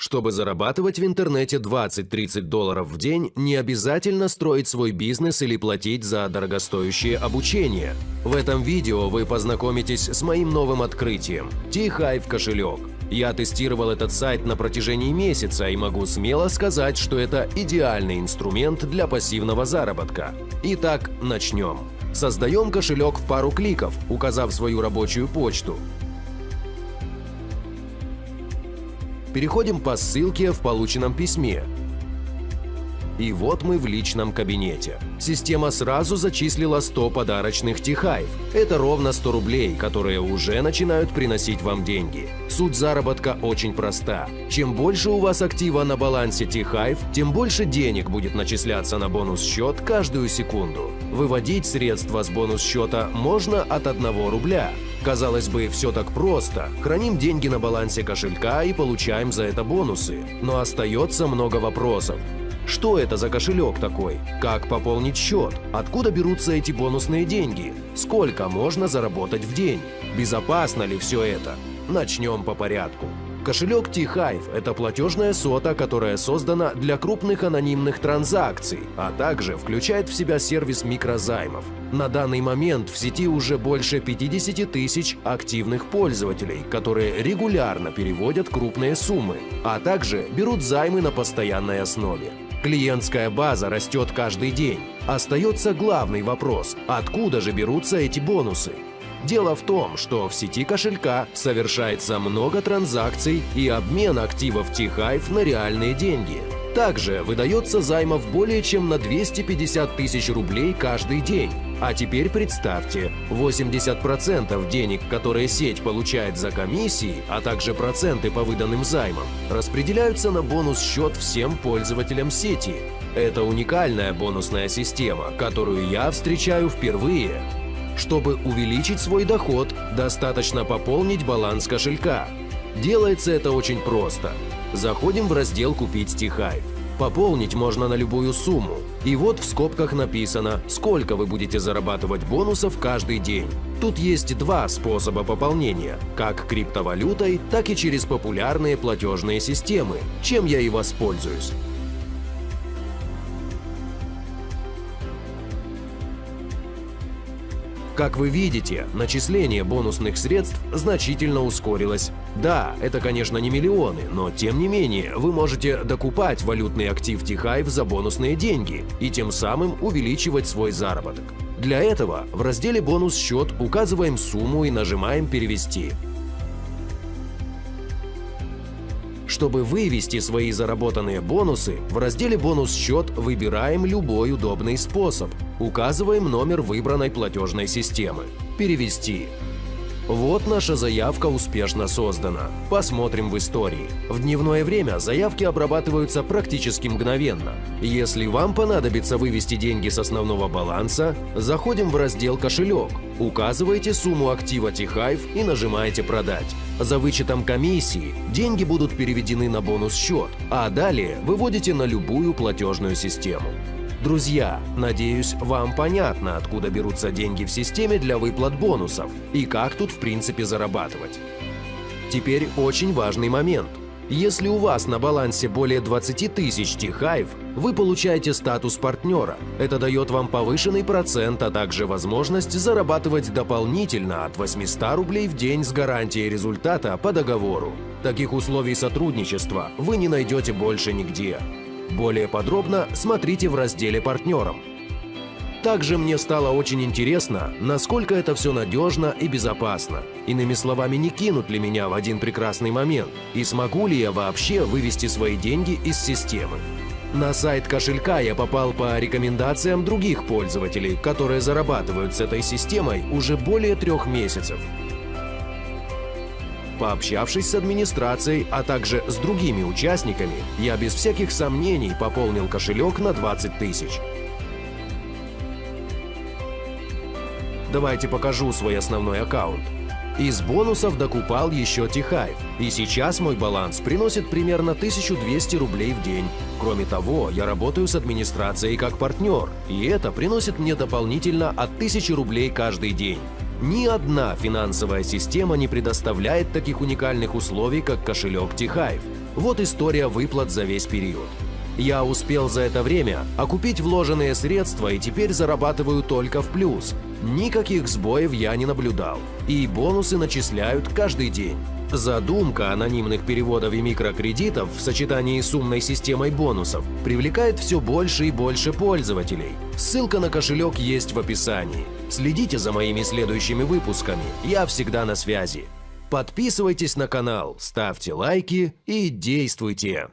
Чтобы зарабатывать в интернете 20-30 долларов в день, не обязательно строить свой бизнес или платить за дорогостоящее обучение. В этом видео вы познакомитесь с моим новым открытием – T-Hive кошелек. Я тестировал этот сайт на протяжении месяца и могу смело сказать, что это идеальный инструмент для пассивного заработка. Итак, начнем. Создаем кошелек в пару кликов, указав свою рабочую почту. Переходим по ссылке в полученном письме. И вот мы в личном кабинете. Система сразу зачислила 100 подарочных Тихайв. Это ровно 100 рублей, которые уже начинают приносить вам деньги. Суть заработка очень проста. Чем больше у вас актива на балансе Тихайв, тем больше денег будет начисляться на бонус-счет каждую секунду. Выводить средства с бонус-счета можно от 1 рубля. Казалось бы, все так просто. Храним деньги на балансе кошелька и получаем за это бонусы. Но остается много вопросов. Что это за кошелек такой? Как пополнить счет? Откуда берутся эти бонусные деньги? Сколько можно заработать в день? Безопасно ли все это? Начнем по порядку. Кошелек T-Hive – это платежная сота, которая создана для крупных анонимных транзакций, а также включает в себя сервис микрозаймов. На данный момент в сети уже больше 50 тысяч активных пользователей, которые регулярно переводят крупные суммы, а также берут займы на постоянной основе. Клиентская база растет каждый день. Остается главный вопрос – откуда же берутся эти бонусы? Дело в том, что в сети кошелька совершается много транзакций и обмен активов T-Hive на реальные деньги. Также выдается займов более чем на 250 тысяч рублей каждый день. А теперь представьте, 80% денег, которые сеть получает за комиссии, а также проценты по выданным займам, распределяются на бонус-счет всем пользователям сети. Это уникальная бонусная система, которую я встречаю впервые. Чтобы увеличить свой доход, достаточно пополнить баланс кошелька. Делается это очень просто. Заходим в раздел «Купить Тихайв». Пополнить можно на любую сумму. И вот в скобках написано, сколько вы будете зарабатывать бонусов каждый день. Тут есть два способа пополнения – как криптовалютой, так и через популярные платежные системы, чем я и воспользуюсь. Как вы видите, начисление бонусных средств значительно ускорилось. Да, это, конечно, не миллионы, но тем не менее вы можете докупать валютный актив Тихайв за бонусные деньги и тем самым увеличивать свой заработок. Для этого в разделе «Бонус счет» указываем сумму и нажимаем «Перевести». Чтобы вывести свои заработанные бонусы, в разделе «Бонус счет» выбираем любой удобный способ. Указываем номер выбранной платежной системы. Перевести. Вот наша заявка успешно создана. Посмотрим в истории. В дневное время заявки обрабатываются практически мгновенно. Если вам понадобится вывести деньги с основного баланса, заходим в раздел «Кошелек», указываете сумму актива Тихайв и нажимаете «Продать». За вычетом комиссии деньги будут переведены на бонус-счет, а далее выводите на любую платежную систему. Друзья, надеюсь, вам понятно, откуда берутся деньги в системе для выплат бонусов и как тут в принципе зарабатывать. Теперь очень важный момент. Если у вас на балансе более 20 тысяч Тихайв, вы получаете статус партнера. Это дает вам повышенный процент, а также возможность зарабатывать дополнительно от 800 рублей в день с гарантией результата по договору. Таких условий сотрудничества вы не найдете больше нигде. Более подробно смотрите в разделе «Партнерам». Также мне стало очень интересно, насколько это все надежно и безопасно. Иными словами, не кинут ли меня в один прекрасный момент, и смогу ли я вообще вывести свои деньги из системы. На сайт кошелька я попал по рекомендациям других пользователей, которые зарабатывают с этой системой уже более трех месяцев. Пообщавшись с администрацией, а также с другими участниками, я без всяких сомнений пополнил кошелек на 20 тысяч. Давайте покажу свой основной аккаунт. Из бонусов докупал еще Тихайв, и сейчас мой баланс приносит примерно 1200 рублей в день. Кроме того, я работаю с администрацией как партнер, и это приносит мне дополнительно от 1000 рублей каждый день. Ни одна финансовая система не предоставляет таких уникальных условий, как кошелек Тихайв. Вот история выплат за весь период. Я успел за это время окупить вложенные средства и теперь зарабатываю только в плюс. Никаких сбоев я не наблюдал. И бонусы начисляют каждый день. Задумка анонимных переводов и микрокредитов в сочетании с умной системой бонусов привлекает все больше и больше пользователей. Ссылка на кошелек есть в описании. Следите за моими следующими выпусками, я всегда на связи. Подписывайтесь на канал, ставьте лайки и действуйте!